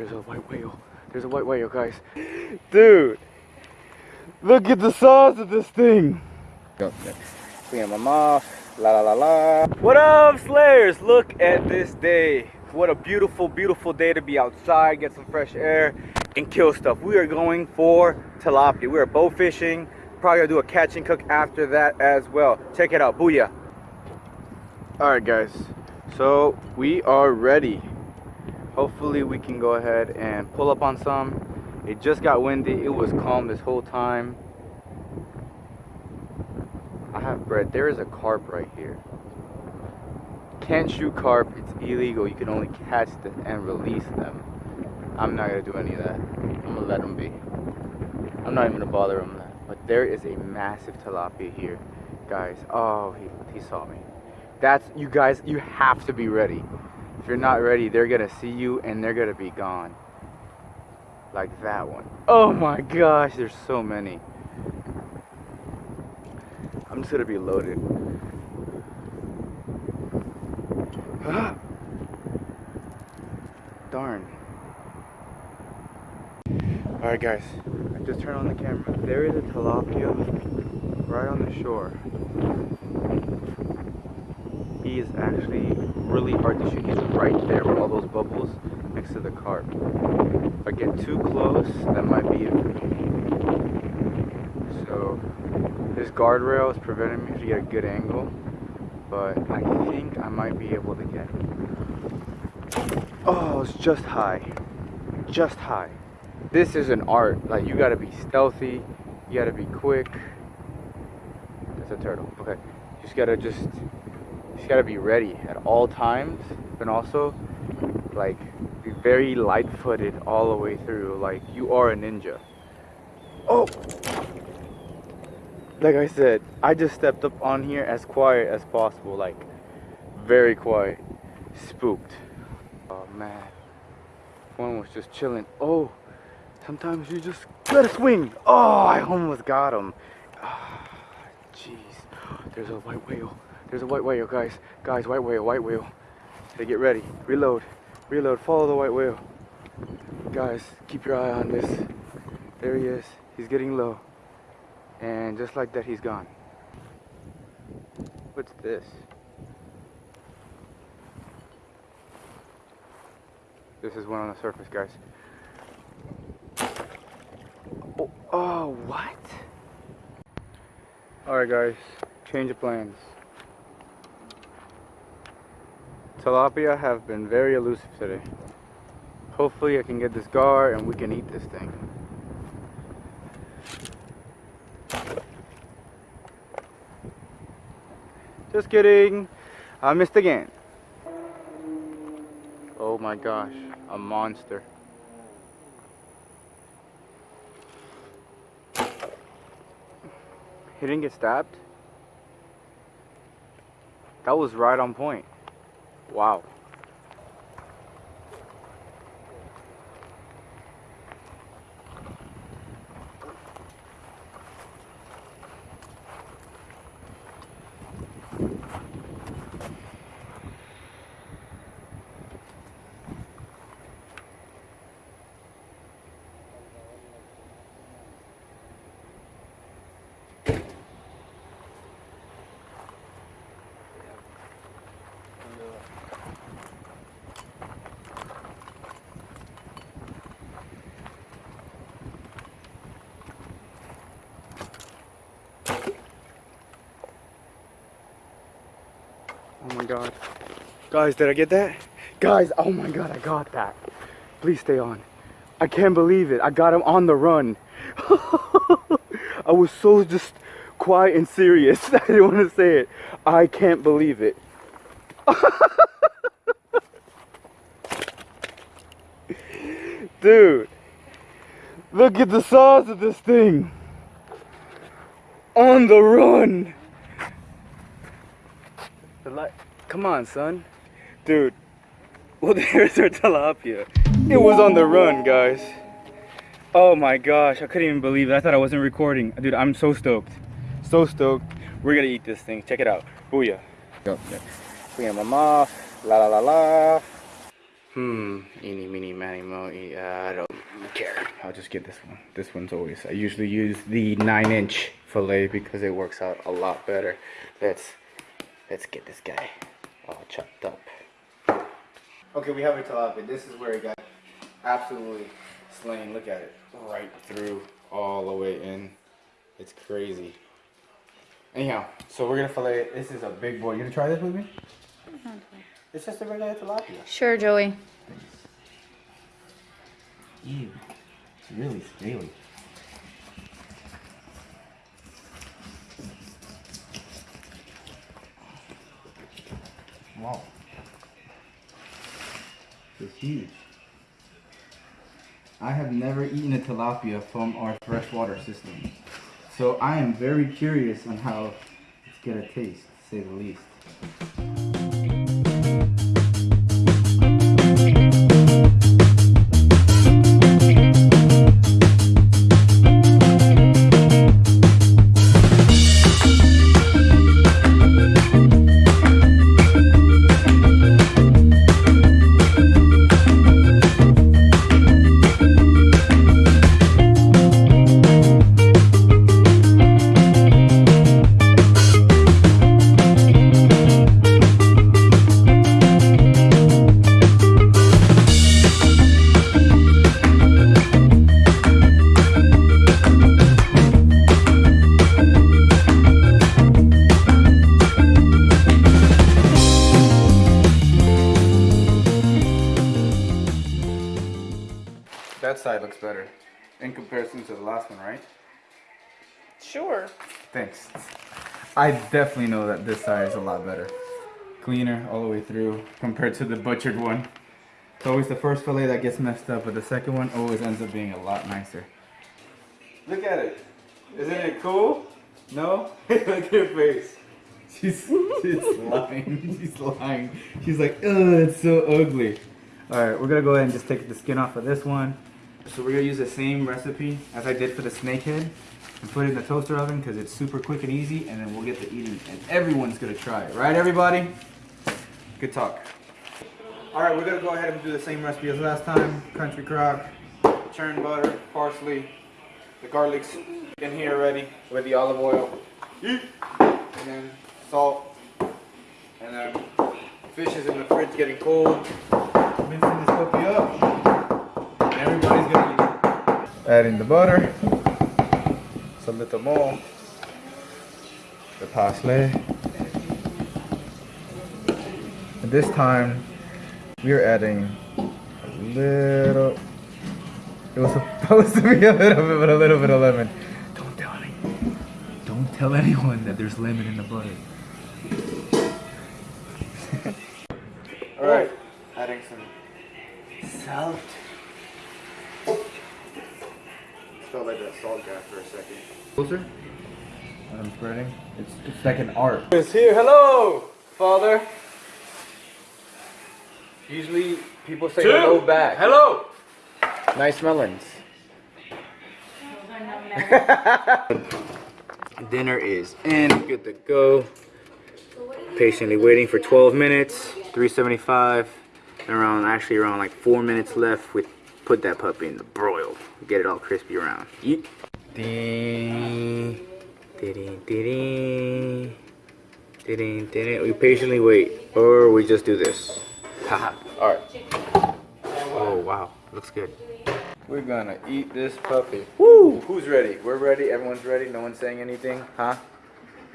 There's a white whale. There's a white whale, guys. Dude, look at the size of this thing. Clean them off. La la la la. What up, Slayers? Look at this day. What a beautiful, beautiful day to be outside, get some fresh air, and kill stuff. We are going for tilapia. We are bow fishing. Probably gonna do a catch and cook after that as well. Check it out. Booyah. All right, guys. So we are ready. Hopefully we can go ahead and pull up on some. It just got windy. It was calm this whole time. I have bread. There is a carp right here. Can't shoot carp. It's illegal. You can only catch them and release them. I'm not gonna do any of that. I'm gonna let them be. I'm not even gonna bother them. But there is a massive tilapia here, guys. Oh, he, he saw me. That's you guys. You have to be ready. If you're not ready, they're gonna see you and they're gonna be gone. Like that one. Oh my gosh, there's so many. I'm just gonna be loaded. Darn. Alright guys, I just turned on the camera. There is a tilapia right on the shore. He is actually really hard to shoot. He's right there with all those bubbles next to the carp. If I get too close, that might be it. So this guardrail is preventing me to get a good angle, but I think I might be able to get it. Oh, it's just high. Just high. This is an art. Like you gotta be stealthy, you gotta be quick. That's a turtle. Okay. You just gotta just just gotta be ready at all times, and also like be very light footed all the way through. Like you are a ninja. Oh like I said, I just stepped up on here as quiet as possible, like very quiet, spooked. Oh man, one was just chilling. Oh, sometimes you just gotta swing. Oh, I almost got him. Ah, jeez, there's a white whale. There's a white whale, guys. Guys, white whale, white whale. Hey, get ready. Reload, reload. Follow the white whale. Guys, keep your eye on this. There he is. He's getting low. And just like that, he's gone. What's this? This is one on the surface, guys. Oh, oh what? Alright guys, change of plans. Tilapia have been very elusive today. Hopefully I can get this gar and we can eat this thing. Just kidding. I missed again. Oh my gosh, a monster. He didn't get stabbed? That was right on point. Wow. God. Guys, did I get that? Guys, oh my god, I got that. Please stay on. I can't believe it. I got him on the run. I was so just quiet and serious. I didn't want to say it. I can't believe it. Dude, look at the size of this thing. On the run. The light. Come on, son. Dude. Well, there's our tilapia. It was on the run, guys. Oh my gosh, I couldn't even believe it. I thought I wasn't recording. Dude, I'm so stoked. So stoked. We're gonna eat this thing. Check it out. Booyah. Them off. La la la la. Hmm. Eeny, meeny, miny, mo. I don't care. I'll just get this one. This one's always. I usually use the nine-inch fillet because it works out a lot better. Let's let's get this guy all chopped up. Okay, we have it tilapia. This is where it got absolutely slain. Look at it, right through, all the way in. It's crazy. Anyhow, so we're gonna fillet it. This is a big boy. You gonna try this with me? It's just a regular tilapia. Sure, Joey. Ew. It's really scaly. Wow. It's huge. I have never eaten a tilapia from our freshwater system. So I am very curious on how it's gonna taste, to say the least. That side looks better in comparison to the last one, right? Sure. Thanks. I definitely know that this side is a lot better. Cleaner all the way through compared to the butchered one. It's always the first fillet that gets messed up, but the second one always ends up being a lot nicer. Look at it. Isn't it cool? No? Look at her face. She's, she's lying. She's lying. She's like, ugh, it's so ugly. Alright, we're gonna go ahead and just take the skin off of this one. So we're gonna use the same recipe as I did for the snakehead and put it in the toaster oven because it's super quick and easy and then we'll get to eating and everyone's gonna try it. Right everybody? Good talk. Alright, we're gonna go ahead and do the same recipe as last time. Country crock, churned butter, parsley, the garlic's in here already with the olive oil. And then salt. And then fish is in the fridge getting cold. Mixing this puppy up. And everybody's gonna it. Adding the butter. Just a little more. The parsley. And this time we are adding a little it was supposed to be a little bit, but a little bit of lemon. Don't tell anyone. Don't tell anyone that there's lemon in the butter. All right, adding some salt. Felt like that for a second. Closer. I'm spreading. It's it's like an art. Is here. Hello, father. Usually people say hello back. Hello. Nice melons. Dinner is in, good to go. Patiently waiting for 12 minutes, 375. Around, actually around like four minutes left. We put that puppy in the broil. Get it all crispy around. Yeet. Ding, ding, ding, ding, ding. We patiently wait, or we just do this. Haha. all right. Oh wow, looks good. We're gonna eat this puppy. Woo! Who's ready? We're ready. Everyone's ready. No one's saying anything, huh?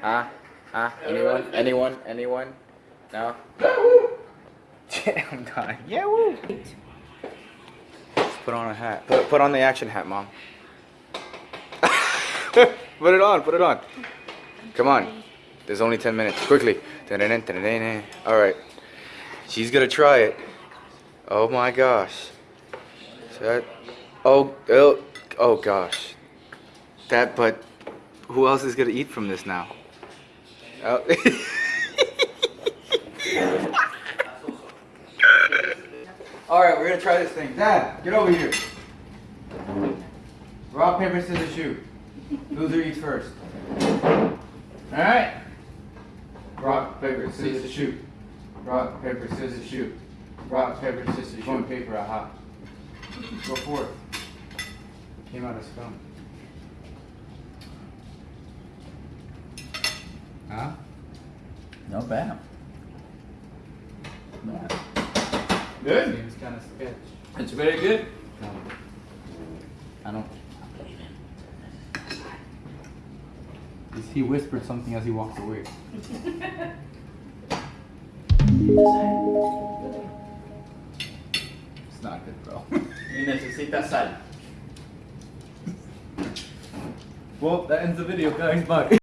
Huh? Huh? Anyone? Anyone? Anyone? No? I'm dying. Yeah, woo! Put on a hat. Put, put on the action hat, mom. put it on. Put it on. Come on. There's only 10 minutes. Quickly. All right. She's gonna try it. Oh my gosh. Is that? Oh, oh, oh gosh. That, but who else is gonna eat from this now? Oh. All right, we're gonna try this thing. Dad, get over here. Rock, paper, scissors, shoot. Loser eats first. All right. Rock, paper, scissors, shoot. Rock, paper, scissors, shoot. Rock, paper, scissors, shoot. going paper, aha. Go for it. Came out of scum. Huh? Not bad. Bad. Good. Seems kind of sketch. It's very good. No. I don't. He whispered something as he walked away. It's not good, bro. Y necesita sal. well, that ends the video, guys. Bye.